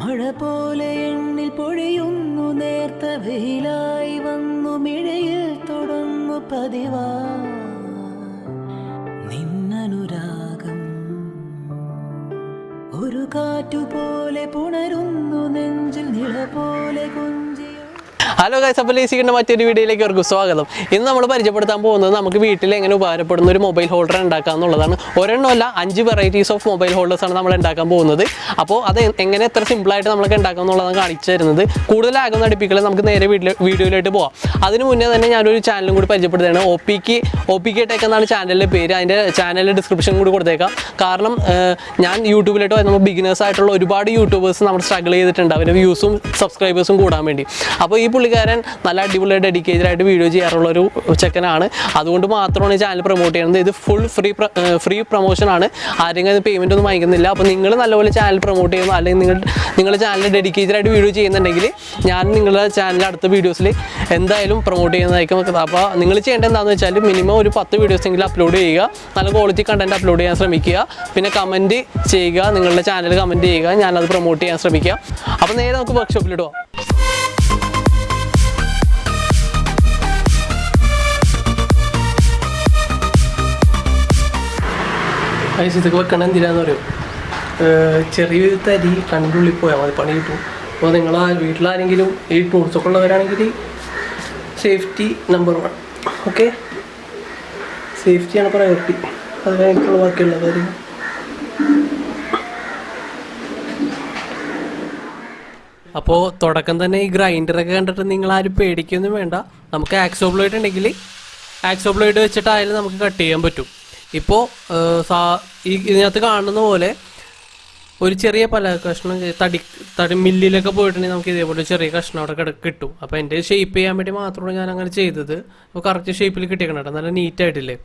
മഴ പോലെ എണ്ണിൽ പൊഴിയുന്നു നേർത്ത വെയിലായി വന്നു മിഴയിൽ തുടങ്ങു പതിവാ. നിന്നനുരാഗം ഒരു കാറ്റുപോലെ പുണരുന്നു ഹലോ ഗൈസ് അപ്പോൾ ലേസിക്കിന്റെ മറ്റൊരു വീഡിയോയിലേക്ക് അവർക്ക് സ്വാഗതം. ഇന്ന് നമ്മൾ പരിചയപ്പെടുത്താൻ പോകുന്നത് നമുക്ക് വീട്ടിൽ എങ്ങനെ ഉപകാരപ്പെടുന്ന ഒരു മൊബൈൽ ഹോൾഡർ ഉണ്ടാക്കുക എന്നുള്ളതാണ്. ഒരെണ്ണമല്ല അഞ്ച് വെറൈറ്റീസ് ഓഫ് മൊബൈൽ ഹോൾഡേഴ്സാണ് നമ്മൾ ഉണ്ടാക്കാൻ പോകുന്നത്. അപ്പോൾ അത് എങ്ങനെ എത്ര സിമ്പിളായിട്ട് നമുക്ക് ഉണ്ടാക്കാം എന്നുള്ളതാണ് കാണിച്ചു തരുന്നത്. കൂടുതൽ അടുപ്പിക്കൽ നമുക്ക് നേരെ വീട്ടിൽ വീഡിയോയിലോട്ട് പോവാം. അതിന് മുന്നേ തന്നെ ഞാനൊരു ചാനലും കൂടി പരിചയപ്പെടുത്തുകയാണ്. O pick O P K tech എന്നാണ് ചാനലിന്റെ പേര്. അതിന്റെ ചാനലിന്റെ ഡിസ്ക്രിപ്ഷൻ കൂടി കൊടുത്തേക്കാം. കാരണം ഞാൻ യൂട്യൂബിലോട്ട് വരുമ്പോൾ ബിഗിനേഴ്സ് ആയിട്ടുള്ള ഒരുപാട് യൂട്യൂബേഴ്സ് നമ്മൾ സ്ട്രഗിൾ ചെയ്തിട്ടുണ്ട്. അവരുടെ വ്യൂസും സബ്സ്ക്രൈബേഴ്സും കൂടാൻ വേണ്ടി. അപ്പോൾ ഈ പുള്ളിക്കാരൻ നല്ല അടിപൊളി ഡെഡിക്കേറ്റഡ് ആയിട്ട് വീഡിയോ ചെയ്യാറുള്ള ഒരു ചെക്കനാണ്. അതുകൊണ്ട് മാത്രമാണ് ഈ ചാനൽ പ്രൊമോട്ട് ചെയ്യുന്നത്. ഇത് ഫുൾ ഫ്രീ ഫ്രീ പ്രൊമോഷനാണ് ആരെങ്കിലും പേയ്മെന്റ് ഒന്നും വാങ്ങിക്കുന്നില്ല. അപ്പോൾ നിങ്ങൾ നല്ലപോലെ ചാനൽ പ്രൊമോട്ട് ചെയ്യുന്നു അല്ലെങ്കിൽ നിങ്ങൾ നിങ്ങളുടെ ചാനൽ ഡെഡിക്കേറ്റഡ് ആയിട്ട് വീഡിയോ ചെയ്യുന്നുണ്ടെങ്കിൽ ഞാൻ നിങ്ങളുടെ ചാനൽ അടുത്ത വീഡിയോസിൽ എന്തായാലും പ്രൊമോട്ട് ചെയ്യുന്നതായിരിക്കും അപ്പോൾ നിങ്ങൾ ചെയ്യേണ്ടത് എന്താണെന്ന് വെച്ചാൽ മിനിമം ഒരു പത്ത് വീഡിയോസ് എങ്കിലും അപ്ലോഡ് ചെയ്യുക. നല്ല ക്വാളിറ്റി കണ്ടന്റ് അപ്ലോഡ് ചെയ്യാൻ ശ്രമിക്കുക. പിന്നെ കമന്റ് ചെയ്യുക. നിങ്ങളുടെ ചാനൽ കമന്റ് ചെയ്യുക. ഞാനത് പ്രൊമോട്ട് ചെയ്യാൻ ശ്രമിക്കുക. അപ്പോൾ നേരെ നമുക്ക് വർക്ക്ഷോപ്പിലിട്ട് പോകാം ഗൈസ് ഇതൊക്കെ വെക്കണം എന്തിനാന്ന് പറയും ചെറിയൊരു തരി കണ്ടുള്ളിൽ പോയാൽ മതി പണി കിട്ടും. അപ്പോൾ നിങ്ങൾ വീട്ടിലാരെങ്കിലും ഈ ടൂൾസൊക്കെ ഉള്ളവരാണെങ്കിൽ സേഫ്റ്റി നമ്പർ വൺ ഓക്കെ സേഫ്റ്റിയാണ് പ്രയോറിറ്റി അത് കഴിഞ്ഞിട്ടുള്ള ബാക്കിയുള്ള കാര്യം അപ്പോൾ തുടക്കം തന്നെ ഈ ഗ്രൈൻഡറൊക്കെ കണ്ടിട്ട് നിങ്ങൾ ആരും പേടിക്കൊന്നും വേണ്ട. നമുക്ക് ആക്സോബ്ലോയിഡ് ഉണ്ടെങ്കിൽ ആക്സോബ്ലോയിഡ് വെച്ചിട്ടായാലും നമുക്ക് കട്ട് ചെയ്യാൻ പറ്റും. ഇപ്പോൾ സാ ഈ ഇതിനകത്ത് കാണുന്ന പോലെ ഒരു ചെറിയ പല കഷ്ണം തടി തടി മില്ലിലൊക്കെ പോയിട്ടുണ്ടെങ്കിൽ നമുക്ക് ഇതേപോലെ ചെറിയ കഷ്ണം അവിടെ കിട കിട്ടും. അപ്പോൾ എന്റെ ഷേപ്പ് ചെയ്യാൻ വേണ്ടി മാത്രമാണ് ഞാൻ അങ്ങനെ ചെയ്തത്. അപ്പോൾ കറക്റ്റ് ഷേപ്പിൽ കിട്ടിയേക്കണം കേട്ടോ. നല്ല നീറ്റായിട്ടില്ലേ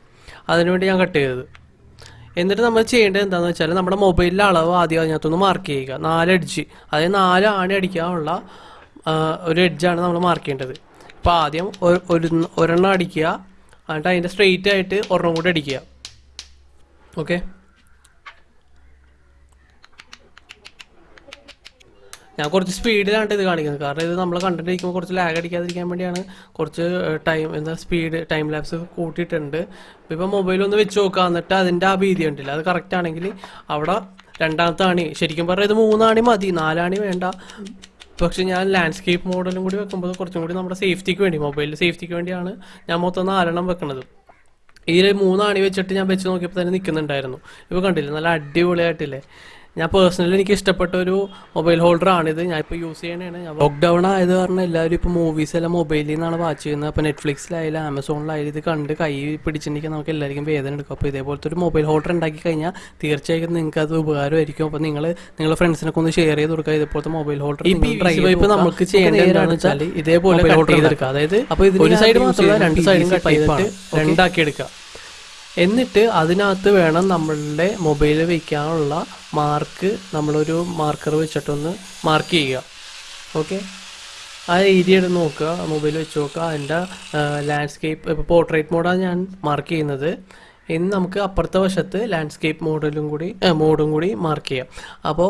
അതിനുവേണ്ടി ഞാൻ കട്ട് ചെയ്തത്. എന്നിട്ട് നമ്മൾ ചെയ്യേണ്ടത് എന്താണെന്ന് വെച്ചാൽ നമ്മുടെ മൊബൈലിലെ അളവ് ആദ്യം അതിനകത്തൊന്ന് മാർക്ക് ചെയ്യുക. നാല് എഡ്ജ് അതായത് നാല് ആണി അടിക്കാനുള്ള ഒരു എഡ്ജാണ് നമ്മൾ മാർക്ക് ചെയ്യേണ്ടത്. അപ്പോൾ ആദ്യം ഒരു- ഒരെണ്ണം അടിക്കുക. എന്നിട്ട് അതിന്റെ സ്ട്രെയിറ്റ് ആയിട്ട് ഒരെണ്ണം കൂടി അടിക്കുക. ഓക്കെ ഞാൻ കുറച്ച് സ്പീഡിലാണ് ഇത് കാണിക്കുന്നത്. കാരണം ഇത് നമ്മൾ കണ്ടിട്ടിരിക്കുമ്പോൾ കുറച്ച് ലാഗ് അടിക്കാതിരിക്കാൻ വേണ്ടിയാണ് കുറച്ച് ടൈം എന്താ സ്പീഡ് ടൈം ലാപ്സ് കൂട്ടിയിട്ടുണ്ട്. ഇപ്പം മൊബൈൽ ഒന്ന് വെച്ച് നോക്കുക എന്നിട്ട് അതിന്റെ ആ ഭീതി ഉണ്ടല്ലോ അത് കറക്റ്റ് ആണെങ്കിൽ അവിടെ രണ്ടാമത്തെ ആണി ശരിക്കും പറഞ്ഞാൽ ഇത് മൂന്നാണി മതി. നാലാണി വേണ്ട. പക്ഷെ ഞാൻ ലാൻഡ്സ്കേപ്പ് മോഡലും കൂടി വെക്കുമ്പോൾ കുറച്ചും കൂടി നമ്മുടെ സേഫ്റ്റിക്ക് വേണ്ടി മൊബൈലിൽ സേഫ്റ്റിക്ക് വേണ്ടിയാണ് ഞാൻ മൊത്തം നാലെണ്ണം വെക്കുന്നത് ഇതിൽ മൂന്നാണി വെച്ചിട്ട് ഞാൻ വെച്ച് നോക്കിയപ്പോൾ തന്നെ നിൽക്കുന്നുണ്ടായിരുന്നു ഇപ്പോൾ കണ്ടില്ലേ? നല്ല അടിപൊളിയായിട്ടില്ലേ? ഞാൻ പേഴ്സണലി എനിക്ക് ഇഷ്ടപ്പെട്ട ഒരു മൊബൈൽ ഹോൾഡർ ആണിത് ഞാൻ ഇപ്പോൾ യൂസ് ചെയ്യണതാണ് ഞാൻ ലോക്ക്ഡൗൺ ആയത് കാരണം എല്ലാവരും ഇപ്പോൾ മൂവീസ് എല്ലാം മൊബൈലിൽ നിന്നാണ് വാച്ച് ചെയ്യുന്നത്. അപ്പോൾ നെറ്റ്ഫ്ലിക്സിലായാലും ആമസോണിലായാലും ഇത് കണ്ട് കൈ പിടിച്ചിട്ടുണ്ടെങ്കിൽ നമുക്ക് എല്ലാവർക്കും വേദന എടുക്കും. അപ്പോൾ ഇതേപോലത്തെ ഒരു മൊബൈൽ ഹോൾഡർ ഉണ്ടാക്കി കഴിഞ്ഞാൽ തീർച്ചയായും നിങ്ങൾക്ക് അത് ഉപകാരമായിരിക്കും. അപ്പോൾ നിങ്ങൾ നിങ്ങളുടെ ഫ്രണ്ട്സിനൊക്കെ ഒന്ന് ഷെയർ ചെയ്ത് കൊടുക്കുക. ഇതേപോലത്തെ മൊബൈൽ ഹോൾഡർ ഇപ്പോൾ നമുക്ക് ചെയ്യേണ്ടതെന്ന് വെച്ചാൽ ഇതേപോലെ ഹോൾഡർ ചെയ്തെടുക്കുക അതായത് അപ്പോൾ ഒരു സൈഡ് മാത്രമല്ല രണ്ട് സൈഡും കട്ട് ചെയ്തിട്ട് രണ്ടാക്കി എടുക്കുക. എന്നിട്ട് അതിനകത്ത് വേണം നമ്മളുടെ മൊബൈൽ വയ്ക്കാനുള്ള മാർക്ക് നമ്മളൊരു മാർക്കർ വെച്ചിട്ടൊന്ന് മാർക്ക് ചെയ്യുക. ഓക്കെ ആ ഏരിയ എടുത്ത് നോക്കുക മൊബൈൽ വെച്ച് നോക്കുക. അതിന്റെ ലാൻഡ്സ്കേപ്പ് ഇപ്പോൾ പോർട്രേറ്റ് മോഡാണ് ഞാൻ മാർക്ക് ചെയ്യുന്നത്. ഇന്ന് നമുക്ക് അപ്പുറത്തെ വശത്ത് ലാൻഡ്സ്കേപ്പ് മോഡലും കൂടി മോഡും കൂടി മാർക്ക് ചെയ്യാം. അപ്പോൾ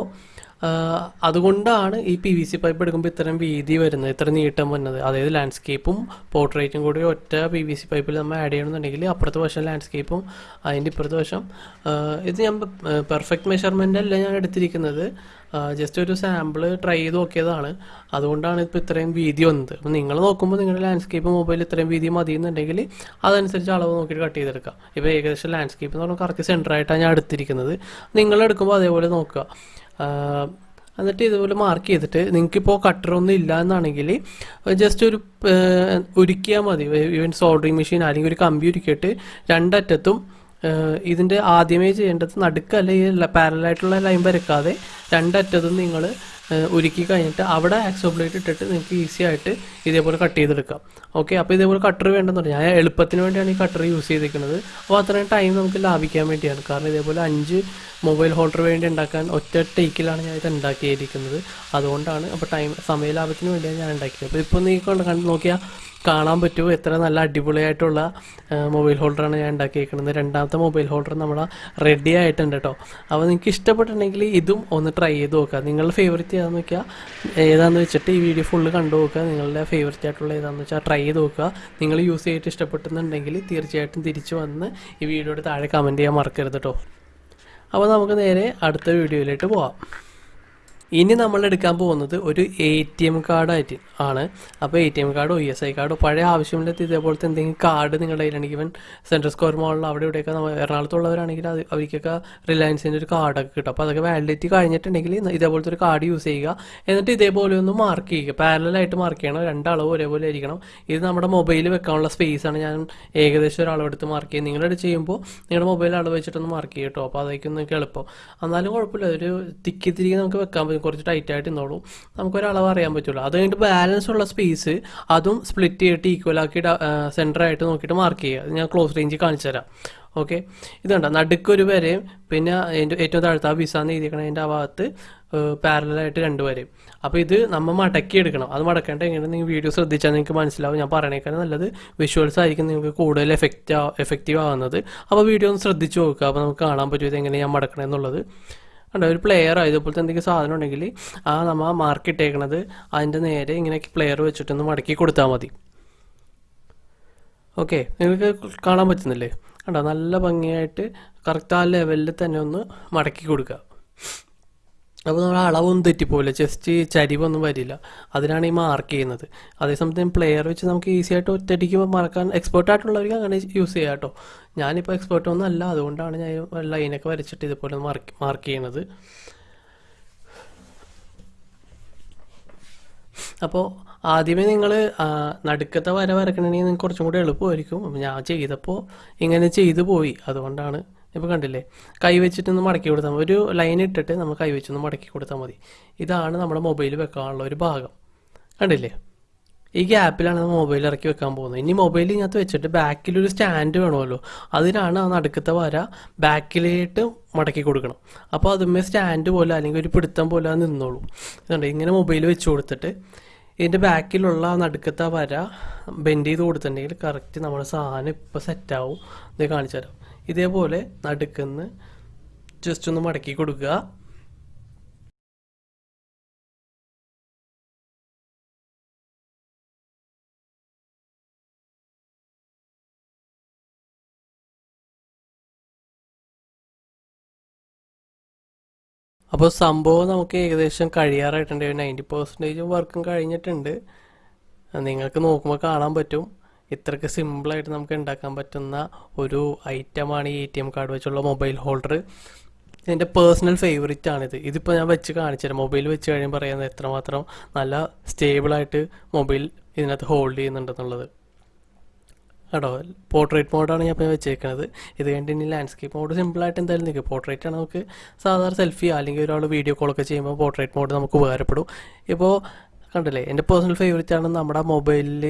അതുകൊണ്ടാണ് ഈ പി വി സി പൈപ്പ് എടുക്കുമ്പോൾ ഇത്രയും വീതി വരുന്നത് ഇത്ര നീട്ടം വരുന്നത്. അതായത് ലാൻഡ്സ്കേപ്പും പോർട്രേറ്റും കൂടി ഒറ്റ പി വി സി പൈപ്പിൽ നമ്മൾ ആഡ് ചെയ്യണമെന്നുണ്ടെങ്കിൽ അപ്പുറത്തെ വശം ലാൻഡ്സ്കേപ്പും അതിന്റെ ഇപ്പുറത്തെ വശം ഇത് ഞാൻ പെർഫെക്റ്റ് മെഷർമെന്റ് അല്ല ഞാൻ എടുത്തിരിക്കുന്നത്. ജസ്റ്റ് ഒരു സാമ്പിൾ ട്രൈ ചെയ്ത് നോക്കിയതാണ്. അതുകൊണ്ടാണ് ഇപ്പോൾ ഇത്രയും വീതി വന്നത്. അപ്പോൾ നിങ്ങൾ നോക്കുമ്പോൾ നിങ്ങളുടെ ലാൻഡ്സ്കേപ്പ് മൊബൈൽ ഇത്രയും വീതി മതി എന്നുണ്ടെങ്കിൽ അതനുസരിച്ച് അളവ് നോക്കിയിട്ട് കട്ട് ചെയ്തെടുക്കാം ഇപ്പോൾ ഏകദേശം ലാൻഡ്സ്കേപ്പ് എന്ന് പറഞ്ഞാൽ കറക്റ്റ് സെന്ററായിട്ടാണ് ഞാൻ എടുത്തിരിക്കുന്നത്. നിങ്ങൾ എടുക്കുമ്പോൾ അതേപോലെ നോക്കുക. എന്നിട്ട് ഇതുപോലെ മാർക്ക് ചെയ്തിട്ട് നിങ്ങൾക്കിപ്പോൾ കട്ടറൊന്നും ഇല്ല എന്നാണെങ്കിൽ ജസ്റ്റ് ഒരു ഉരുക്കിയാൽ മതി. ഈവൻ സോൾഡറിങ് മെഷീൻ അല്ലെങ്കിൽ ഒരു കമ്പി ഉരുക്കിയിട്ട് രണ്ടറ്റത്തും ഇതിന്റെ ആദ്യമേ ചെയ്യേണ്ടത് നടുക്കല്ല ഈ പാരലായിട്ടുള്ള ലൈൻ വരക്കാതെ രണ്ടറ്റത്തും നിങ്ങൾ ഉരുക്കി കഴിഞ്ഞിട്ട് അവിടെ ആക്സോ ബ്ലേഡ് ഇട്ടിട്ട് നിങ്ങൾക്ക് ഈസി ആയിട്ട് ഇതേപോലെ കട്ട് ചെയ്തെടുക്കാം. ഓക്കെ അപ്പോൾ ഇതേപോലെ കട്ടർ വേണ്ടെന്ന് പറഞ്ഞാൽ ഞാൻ എളുപ്പത്തിന് വേണ്ടിയാണ് ഈ കട്ടർ യൂസ് ചെയ്തിരിക്കുന്നത് അപ്പോൾ അത്രയും ടൈം നമുക്ക് ലാഭിക്കാൻ വേണ്ടിയാണ്. കാരണം ഇതേപോലെ അഞ്ച് മൊബൈൽ ഹോൾഡർ വേണ്ടി ഉണ്ടാക്കാൻ ഒറ്റ ടേക്കിലാണ് ഞാൻ ഇത് ഉണ്ടാക്കിയിരിക്കുന്നത്. അതുകൊണ്ടാണ് അപ്പോൾ ടൈം സമയ ലാഭത്തിന് വേണ്ടിയാണ് ഞാൻ ഉണ്ടാക്കിയത്. അപ്പോൾ ഇപ്പോൾ നീ കൊണ്ട് കണ്ട് നോക്കിയാൽ കാണാൻ പറ്റുമോ എത്ര നല്ല അടിപൊളിയായിട്ടുള്ള മൊബൈൽ ഹോൾഡറാണ് ഞാൻ ഉണ്ടാക്കിയിരിക്കുന്നത്. രണ്ടാമത്തെ മൊബൈൽ ഹോൾഡർ നമ്മുടെ റെഡി ആയിട്ടുണ്ട് കേട്ടോ അപ്പോൾ നിങ്ങൾക്ക് ഇഷ്ടപ്പെട്ടിട്ടുണ്ടെങ്കിൽ ഇതും ഒന്ന് ട്രൈ ചെയ്ത് നോക്കുക. നിങ്ങളുടെ ഫേവറേറ്റ് ചെയ്യാമെന്ന് വെക്കുക ഏതാണെന്ന് വെച്ചിട്ട് ഈ വീഡിയോ ഫുള്ള് കണ്ടു നോക്കുക. നിങ്ങളുടെ ഫേവറേറ്റ് ആയിട്ടുള്ള ഏതാണെന്ന് വെച്ചാൽ ട്രൈ ചെയ്ത് നോക്കുക. നിങ്ങൾ യൂസ് ചെയ്തിട്ട് ഇഷ്ടപ്പെടുന്നുണ്ടെങ്കിൽ തീർച്ചയായിട്ടും തിരിച്ചു വന്ന് ഈ വീഡിയോയുടെ താഴെ കമന്റ് ചെയ്യാൻ മറക്കരുത് കേട്ടോ അപ്പോൾ നമുക്ക് നേരെ അടുത്ത വീഡിയോയിലേക്ക് പോവാം. ഇനി നമ്മൾ എടുക്കാൻ പോകുന്നത് ഒരു എ ടി എം കാർഡായിട്ട് ആണ്. അപ്പോൾ എ ടി എം കാർഡോ ഇ എസ് ഐ കാർഡോ പഴയ ആവശ്യമില്ലാത്ത ഇതേപോലത്തെ എന്തെങ്കിലും കാർഡ് നിങ്ങളുടെ കയ്യിലാണെങ്കിൽ ഇവൻ സെൻട്രൽ സ്ക്വയർ മോളിൽ അവിടെ ഇവിടെയൊക്കെ എറണാകുളത്തുള്ളവരാണെങ്കിൽ അത് അവർക്കൊക്കെ റിലയൻസിന്റെ ഒരു കാർഡൊക്കെ കിട്ടും. അപ്പോൾ അതൊക്കെ വാലിഡിറ്റി കഴിഞ്ഞിട്ടുണ്ടെങ്കിൽ ഇതേപോലത്തെ ഒരു കാർഡ് യൂസ് ചെയ്യുക. എന്നിട്ട് ഇതേപോലെ ഒന്ന് മാർക്ക് ചെയ്യുക. പാരലായിട്ട് മാർക്ക് ചെയ്യണം. രണ്ടളവ് ഒരേപോലെ ആയിരിക്കണം. ഇത് നമ്മുടെ മൊബൈൽ വെക്കാനുള്ള സ്പേസ് ആണ് ഞാൻ ഏകദേശം ഒരാളെടുത്ത് മാർക്ക് ചെയ്യുന്നത്. നിങ്ങളുടെ ചെയ്യുമ്പോൾ നിങ്ങളുടെ മൊബൈൽ അളവ് വെച്ചിട്ടൊന്ന് മാർക്ക് ചെയ്യും കേട്ടോ അപ്പോൾ അതൊക്കെ നിങ്ങൾക്ക് എളുപ്പം. എന്നാലും കുഴപ്പമില്ല. ഒരു തിക്കി തിരികെ നമുക്ക് വെക്കാൻ കുറച്ച് ടൈറ്റ് ആയിട്ട് നിന്നോളൂ. നമുക്കൊരളവ് അറിയാൻ പറ്റുള്ളൂ. അത് കഴിഞ്ഞിട്ട് ബാലൻസ് ഉള്ള സ്പേസ് അതും സ്പ്ലിറ്റ് ചെയ്തിട്ട് ഈക്വൽ ആക്കി സെന്റർ ആയിട്ട് നോക്കിയിട്ട് മാർക്ക് ചെയ്യുക. ഞാൻ ക്ലോസ് റേഞ്ച് കാണിച്ചു തരാം. ഓക്കെ ഇതുണ്ട് നടുക്കൊരു വരെയും പിന്നെ ഏറ്റവും താഴത്തെ ആ വിസാന്ന് എഴുതിയിരിക്കണം അതിന്റെ ആ ഭാഗത്ത് പാരലായിട്ട് രണ്ട് വരെയും. അപ്പോൾ ഇത് നമ്മൾ മടക്കി എടുക്കണം. അത് മടക്കേണ്ട എങ്ങനെ നിങ്ങൾ വീഡിയോ ശ്രദ്ധിച്ചാൽ നിങ്ങൾക്ക് മനസ്സിലാവും. ഞാൻ പറയണേക്കാൾ നല്ലത് വിഷ്വൽസ് ആയിരിക്കും നിങ്ങൾക്ക് കൂടുതൽ എഫക്റ്റ് എഫക്റ്റീവ് ആവുന്നത്. അപ്പോൾ വീഡിയോ ഒന്ന് ശ്രദ്ധിച്ച് നോക്കുക. അപ്പോൾ നമുക്ക് കാണാൻ പറ്റും ഇത് എങ്ങനെ ഞാൻ മടക്കണമെന്നുള്ളത് കണ്ടോ ഒരു പ്ലെയർ ഇതുപോലത്തെ എന്തെങ്കിലും സാധനം ഉണ്ടെങ്കിൽ ആ നമ്മൾ മാർക്ക് ഇട്ടേക്കണത് അതിന്റെ നേരെ ഇങ്ങനെ പ്ലെയർ വെച്ചിട്ടൊന്ന് മടക്കി കൊടുത്താൽ മതി. ഓക്കെ നിങ്ങൾക്ക് കാണാൻ പറ്റുന്നില്ലേ? കണ്ടോ നല്ല ഭംഗിയായിട്ട് കറക്റ്റ് ആ ലെവലിൽ തന്നെ ഒന്ന് മടക്കി കൊടുക്കുക. അപ്പോൾ നമ്മൾ അളവൊന്നും തെറ്റിപ്പോവില്ല. ജസ്റ്റ് ചരിവൊന്നും വരില്ല. അതിനാണ് ഈ മാർക്ക് ചെയ്യുന്നത്. അതേസമയത്ത് പ്ലെയർ വെച്ച് നമുക്ക് ഈസി ആയിട്ട് ഒറ്റയടിക്ക് മറക്കാൻ എക്സ്പേർട്ട് ആയിട്ടുള്ളവർക്ക് അങ്ങനെ യൂസ് ചെയ്യാം കേട്ടോ. ഞാനിപ്പോൾ എക്സ്പേർട്ട് ഒന്നും അല്ല. അതുകൊണ്ടാണ് ഞാൻ ലൈനൊക്കെ വരച്ചിട്ട് ഇതുപോലെ മാർക്ക് മാർക്ക് ചെയ്യുന്നത്. അപ്പോൾ ആദ്യമേ നിങ്ങൾ നടുക്കത്തെ വര വരക്കണമെങ്കിൽ നിങ്ങൾക്ക് കുറച്ചും കൂടി എളുപ്പമായിരിക്കും. ഞാൻ ചെയ്തപ്പോൾ ഇങ്ങനെ ചെയ്തു പോയി. അതുകൊണ്ടാണ് ഇപ്പോൾ കണ്ടില്ലേ? കൈ വെച്ചിട്ടൊന്ന് മടക്കി കൊടുത്താൽ മതി. ഒരു ലൈൻ ഇട്ടിട്ട് നമ്മൾ കൈ വെച്ചൊന്ന് മടക്കി കൊടുത്താൽ മതി. ഇതാണ് നമ്മുടെ മൊബൈൽ വെക്കാനുള്ള ഒരു ഭാഗം. കണ്ടില്ലേ? ഈ ഗ്യാപ്പിലാണ് നമ്മൾ മൊബൈൽ ഇറക്കി വെക്കാൻ പോകുന്നത്. ഇനി മൊബൈൽ ഇതിനകത്ത് വെച്ചിട്ട് ബാക്കിലൊരു സ്റ്റാൻഡ് വേണമല്ലോ. അതിനാണ് ആ നടുക്കത്തെ വര ബാക്കിലേട്ട് മടക്കി കൊടുക്കണം. അപ്പോൾ അതുമേ സ്റ്റാൻഡ് പോലെ അല്ലെങ്കിൽ ഒരു പിടുത്തം പോലെ നിന്നോളൂ. ഇതുണ്ട്. ഇങ്ങനെ മൊബൈൽ വെച്ച് കൊടുത്തിട്ട് ഇതിന്റെ ബാക്കിലുള്ള ആ നടുക്കത്തെ വര ബെൻഡ് ചെയ്ത് കൊടുത്തിട്ടുണ്ടെങ്കിൽ കറക്റ്റ് നമ്മുടെ സാധനം ഇപ്പോൾ സെറ്റാവും ഇത് കാണിച്ചു തരാം. ഇതേപോലെ നടുക്കുന്ന് ജസ്റ്റ് ഒന്ന് മടക്കി കൊടുക്കുക. അപ്പോൾ സംഭവം നമുക്ക് ഏകദേശം കഴിയാറായിട്ടുണ്ട്. നയന്റി പെർസെന്റേജ് വർക്കും കഴിഞ്ഞിട്ടുണ്ട്. നിങ്ങൾക്ക് നോക്കുമ്പോൾ കാണാൻ പറ്റും. ഇത്രയ്ക്ക് സിമ്പിളായിട്ട് നമുക്ക് ഉണ്ടാക്കാൻ പറ്റുന്ന ഒരു ഐറ്റമാണ് ഈ എ ടി എം കാർഡ് വെച്ചുള്ള മൊബൈൽ ഹോൾഡർ എന്റെ പേഴ്സണൽ ഫേവറേറ്റ് ആണിത്. ഇതിപ്പോൾ ഞാൻ വെച്ച് കാണിച്ചു തരാം മൊബൈൽ വെച്ച് കഴിയുമ്പോൾ പറയുന്നത് എത്രമാത്രം നല്ല സ്റ്റേബിളായിട്ട് മൊബൈൽ ഇതിനകത്ത് ഹോൾഡ് ചെയ്യുന്നുണ്ടെന്നുള്ളത്. കേട്ടോ പോർട്രേറ്റ് മോഡാണ് ഞാൻ ഇപ്പോൾ വെച്ചേക്കുന്നത് ഇത് കഴിഞ്ഞിട്ട് ഇനി ലാൻഡ്സ്കേപ്പ് മോഡ് സിമ്പിളായിട്ട് എന്തായാലും നിൽക്കും പോർട്രേറ്റ് ആണ് നമുക്ക് സാധാരണ സെൽഫി അല്ലെങ്കിൽ ഒരാൾ വീഡിയോ കോളൊക്കെ ചെയ്യുമ്പോൾ പോർട്രേറ്റ് മോഡ് നമുക്ക് ഉപകാരപ്പെടും. ഇപ്പോൾ കണ്ടില്ലേ? എന്റെ പേഴ്സണൽ ഫേവറേറ്റ് ആണ് നമ്മുടെ മൊബൈലിൽ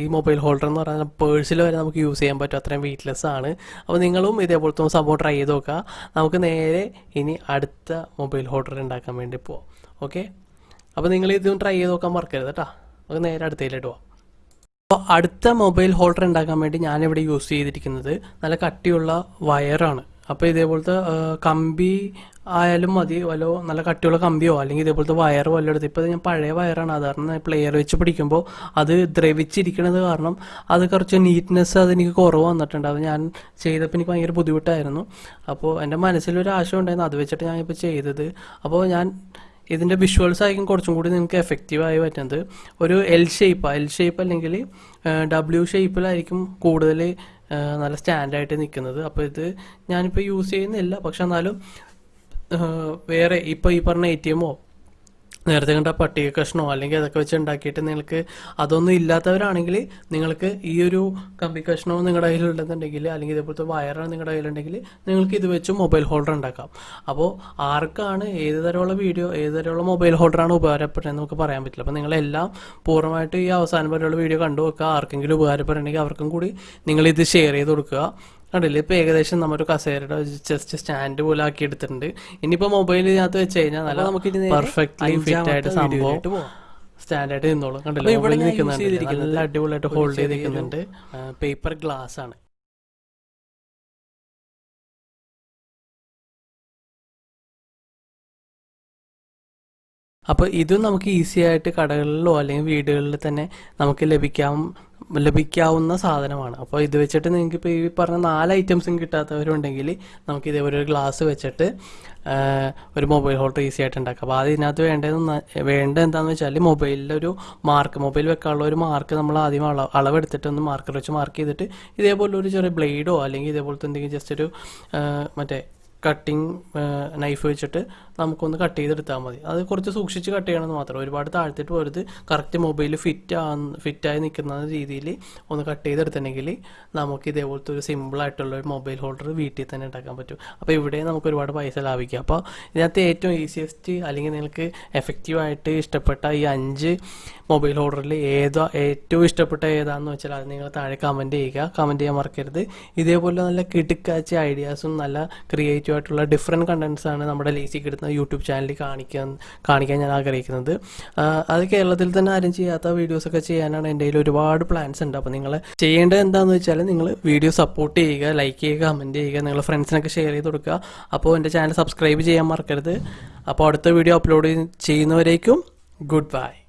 ഈ മൊബൈൽ ഹോൾഡർ എന്ന് പറഞ്ഞാൽ പേഴ്സിൽ വരെ നമുക്ക് യൂസ് ചെയ്യാൻ പറ്റും. അത്രയും വെയിറ്റ്ലെസ് ആണ്. അപ്പോൾ നിങ്ങളും ഇതേപോലത്തെ സംഭവം ട്രൈ ചെയ്ത് നോക്കുക. നമുക്ക് നേരെ ഇനി അടുത്ത മൊബൈൽ ഹോൾഡർ ഉണ്ടാക്കാൻ വേണ്ടി പോവാം. ഓക്കെ അപ്പോൾ നിങ്ങൾ ഇതും ട്രൈ ചെയ്ത് നോക്കാൻ മറക്കരുത് കേട്ടോ. നമുക്ക് നേരെ അടുത്തതിലോട്ട് പോവാം. അപ്പോൾ അടുത്ത മൊബൈൽ ഹോൾഡർ ഉണ്ടാക്കാൻ വേണ്ടി ഞാനിവിടെ യൂസ് ചെയ്തിരിക്കുന്നത് നല്ല കട്ടിയുള്ള വയറാണ് അപ്പോൾ ഇതേപോലത്തെ കമ്പി ആയാലും മതി. വല്ലോ നല്ല കട്ടിയുള്ള കമ്പിയോ അല്ലെങ്കിൽ ഇതേപോലത്തെ വയർ വല്ലതും എടുത്ത്. ഇപ്പോൾ ഞാൻ പഴയ വയറാണ്. അത് പ്ലെയർ വെച്ച് പിടിക്കുമ്പോൾ അത് ദ്രവിച്ചിരിക്കണത് കാരണം അത് കുറച്ച് നീറ്റ്നെസ് അതെനിക്ക് കുറവ് വന്നിട്ടുണ്ട്. അത് ഞാൻ ചെയ്തപ്പോൾ എനിക്ക് ഭയങ്കര ബുദ്ധിമുട്ടായിരുന്നു. അപ്പോൾ എന്റെ മനസ്സിലൊരു ആശയം ഉണ്ടായിരുന്നു. അത് വെച്ചിട്ട് ഞാൻ ഇപ്പോൾ ചെയ്തത്. അപ്പോൾ ഞാൻ ഇതിന്റെ വിഷ്വൽസ് ആയിരിക്കും കുറച്ചും കൂടി നിങ്ങൾക്ക് എഫക്റ്റീവായി പറ്റുന്നത്. ഒരു എൽ ഷേപ്പ് എൽ ഷേപ്പ് അല്ലെങ്കിൽ ഡബ്ല്യു ഷേപ്പിലായിരിക്കും കൂടുതൽ നല്ല സ്റ്റാൻഡായിട്ട് നിൽക്കുന്നത് അപ്പോൾ ഇത് ഞാനിപ്പോൾ യൂസ് ചെയ്യുന്നില്ല. പക്ഷെ എന്നാലും വേറെ ഇപ്പോൾ ഈ പറഞ്ഞ എ ടി എമ്മോ നേരത്തെ കണ്ട പട്ടിക കഷ്ണോ അല്ലെങ്കിൽ അതൊക്കെ വെച്ച് ഉണ്ടാക്കിയിട്ട് നിങ്ങൾക്ക് അതൊന്നും ഇല്ലാത്തവരാണെങ്കിൽ നിങ്ങൾക്ക് ഈ ഒരു കമ്പി കഷ്ണമോ നിങ്ങളുടെ കയ്യിലുണ്ടെന്നുണ്ടെങ്കിൽ അല്ലെങ്കിൽ ഇതേപോലത്തെ വയറാണ് നിങ്ങളുടെ കയ്യിലുണ്ടെങ്കിൽ നിങ്ങൾക്ക് ഇത് വെച്ച് മൊബൈൽ ഹോൾഡർ ഉണ്ടാക്കാം. അപ്പോൾ ആർക്കാണ് ഏത് തരമുള്ള വീഡിയോ ഏത് തരമുള്ള മൊബൈൽ ഹോൾഡറാണ് ഉപകാരപ്പെടുന്നത് നമുക്ക് പറയാൻ പറ്റില്ല. അപ്പോൾ നിങ്ങളെല്ലാം പൂർണമായിട്ട് ഈ അവസാനം വരെയുള്ള വീഡിയോ കണ്ടു വെക്കുക ആർക്കെങ്കിലും ഉപകാരപ്പെടുന്നുണ്ടെങ്കിൽ അവർക്കും കൂടി നിങ്ങളിത് ഷെയർ ചെയ്ത് കൊടുക്കുക. കണ്ടില്ലേ? ഇപ്പോൾ ഏകദേശം നമ്മുടെ കസേരയുടെ ജസ്റ്റ് സ്റ്റാൻഡ് പോലെ ആക്കി എടുത്തിട്ടുണ്ട് ഇനിയിപ്പോൾ മൊബൈലിനകത്ത് വെച്ച് കഴിഞ്ഞാൽ നല്ല നമുക്ക് പെർഫെക്റ്റ്ലി ഫിറ്റ് ആയിട്ട് സംഭവം സ്റ്റാൻഡായിട്ട് നിന്നോളും. കണ്ടില്ലേ? മൊബൈലിൽ നിൽക്കുന്നുണ്ട്. നല്ല അടിപൊളിയായിട്ട് ഹോൾഡ് ചെയ്ത് നിൽക്കുന്നുണ്ട് പേപ്പർ ഗ്ലാസ് ആണ്. അപ്പോൾ ഇതും നമുക്ക് ഈസി ആയിട്ട് കടകളിലോ അല്ലെങ്കിൽ വീടുകളിൽ തന്നെ നമുക്ക് ലഭിക്കാം ലഭിക്കാവുന്ന സാധനമാണ്. അപ്പോൾ ഇത് വെച്ചിട്ട് നിങ്ങൾക്ക് ഇപ്പോൾ ഈ പറഞ്ഞ നാല് ഐറ്റംസും കിട്ടാത്തവരുണ്ടെങ്കിൽ നമുക്ക് ഇതേപോലെ ഒരു ഗ്ലാസ് വെച്ചിട്ട് ഒരു മൊബൈൽ ഹോൾഡർ ഈസി ആയിട്ട് ഉണ്ടാക്കാം. അപ്പോൾ അതിനകത്ത് വേണ്ടത് വേണ്ടത് എന്താണെന്ന് വെച്ചാൽ മൊബൈലിന്റെ ഒരു മാർക്ക് മൊബൈൽ വെക്കാനുള്ള ഒരു മാർക്ക് നമ്മൾ ആദ്യം അളവ് അളവെടുത്തിട്ട് ഒന്ന് മാർക്കർ വെച്ച് മാർക്ക് ചെയ്തിട്ട് ഇതേപോലെ ഒരു ചെറിയ ബ്ലേഡോ അല്ലെങ്കിൽ ഇതേപോലത്തെ എന്തെങ്കിലും ജസ്റ്റ് ഒരു മറ്റേ കട്ടിങ് നൈഫ് വെച്ചിട്ട് നമുക്കൊന്ന് കട്ട് ചെയ്തെടുത്താൽ മതി. അത് കുറച്ച് സൂക്ഷിച്ച് കട്ട് ചെയ്യണമെന്ന് മാത്രം. ഒരുപാട് താഴ്ത്തിട്ട് പോരുത്. കറക്റ്റ് മൊബൈൽ ഫിറ്റ് ആ ഫിറ്റായി നിൽക്കുന്ന രീതിയിൽ ഒന്ന് കട്ട് ചെയ്തെടുത്തിട്ടുണ്ടെങ്കിൽ നമുക്ക് ഇതേപോലത്തെ ഒരു സിമ്പിളായിട്ടുള്ള ഒരു മൊബൈൽ ഹോൾഡർ വീട്ടിൽ തന്നെ ഉണ്ടാക്കാൻ പറ്റും. അപ്പോൾ ഇവിടെ നമുക്ക് ഒരുപാട് പൈസ ലാഭിക്കാം. അപ്പോൾ ഇതിനകത്ത് ഏറ്റവും ഈസിയസ്റ്റ് അല്ലെങ്കിൽ നിങ്ങൾക്ക് എഫക്റ്റീവായിട്ട് ഇഷ്ടപ്പെട്ട ഈ അഞ്ച് മൊബൈൽ ഹോൾഡറിൽ ഏതാ ഏറ്റവും ഇഷ്ടപ്പെട്ട ഏതാണെന്ന് വെച്ചാൽ അത് നിങ്ങൾ താഴെ കമന്റ് ചെയ്യുക. കമന്റ് ചെയ്യാൻ മറക്കരുത്. ഇതേപോലെ നല്ല കിടുക്കാച്ച ഐഡിയാസും നല്ല ക്രിയേറ്റീവ് ആയിട്ടുള്ള ഡിഫറെന്റ് കണ്ടൻസാണ് നമ്മുടെ ലേസി കിടുന്ന യൂട്യൂബ് ചാനലിൽ കാണിക്കാൻ കാണിക്കാൻ ഞാൻ ആഗ്രഹിക്കുന്നത്. അത് കേരളത്തിൽ തന്നെ ആരും ചെയ്യാത്ത വീഡിയോസൊക്കെ ചെയ്യാനാണ് എന്റെ കയ്യിൽ ഒരുപാട് പ്ലാൻസ് ഉണ്ട്. അപ്പോൾ നിങ്ങൾ ചെയ്യേണ്ടത് എന്താണെന്ന് വെച്ചാൽ നിങ്ങൾ വീഡിയോ സപ്പോർട്ട് ചെയ്യുക ലൈക്ക് ചെയ്യുക കമന്റ് ചെയ്യുക നിങ്ങളുടെ ഫ്രണ്ട്സിനൊക്കെ ഷെയർ ചെയ്ത് കൊടുക്കുക. അപ്പോൾ എന്റെ ചാനൽ സബ്സ്ക്രൈബ് ചെയ്യാൻ മറക്കരുത്. അപ്പോൾ അടുത്ത വീഡിയോ അപ്ലോഡ് ചെയ്യുന്നവരേക്കും ഗുഡ് ബൈ